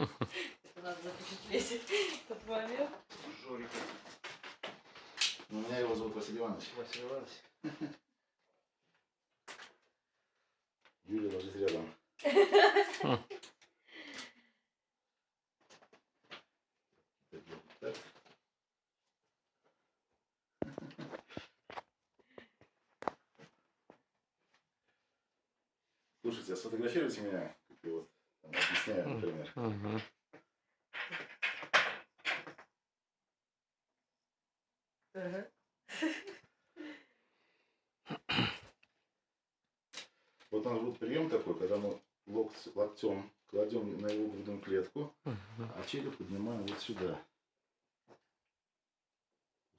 Это надо запечатлеть этот момент. Жорик. У меня его зовут Василий Иванович. Василий Иванович. Юля ложись рядом. Слушайте, а сфотографируйте меня, как я вот там, объясняю, например. Ага. Вот у нас будет прием такой, когда мы локоть, локтем кладем на его грудную клетку, Мгм. а череп поднимаем вот сюда.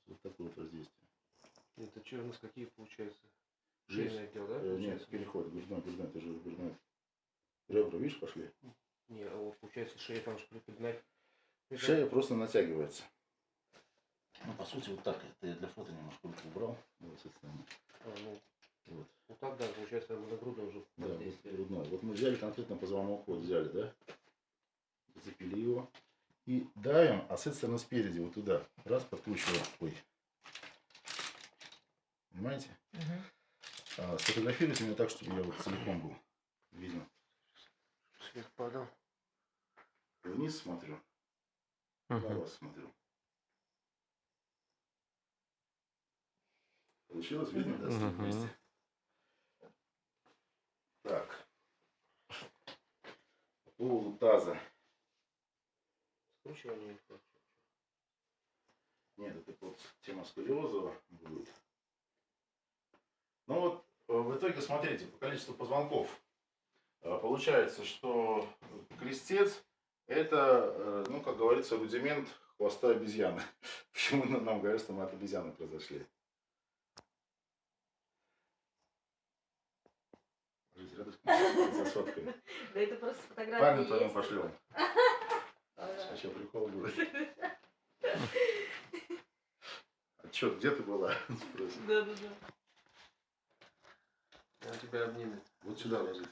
Вот такое вот воздействие. Это что у нас какие получается? Шейный отдел, да? э, нет, получается? переход, грудной, грудной, это же грудной. Ребра, видишь, пошли? Вот получается шея там же приподнять. Шея просто натягивается. Ну, по сути, вот так. Это я для фото немножко убрал. Вот, этой стороны. А, ну, Вот. вот так, да, получается, на грудную уже Да, вот грудной. Вот мы взяли конкретно позвонок, вот взяли, да? Зацепили его. И давим, а с этой стороны спереди, вот туда. Раз, подкручиваем. Ой. Понимаете? Мгм. А, сфотографируйте меня так, чтобы я вот целиком был виден. Свет падал. Вниз смотрю, на Мгм. вас смотрю. Получилось? Видно, да, Мгм. вместе? Так. По поводу таза. Скручивание. Нет, это вот тема сколиоза будет. Ну вот, э, в итоге, смотрите, по количеству позвонков. э, Получается, что крестец это, э, ну, как говорится, рудимент хвоста обезьяны. Почему нам говорят, что мы от обезьяны произошли? Ложись рядышком со сфоткой. Да это просто фотографии Память твоему пошлем. А что, прикол будет? А что, где ты была? Спросит. Да-да-да. Он тебя обнимет. Вот сюда ложись.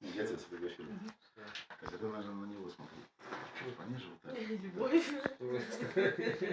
Я тебя. Так, это, наверное, на него смотри. Пониже вот так.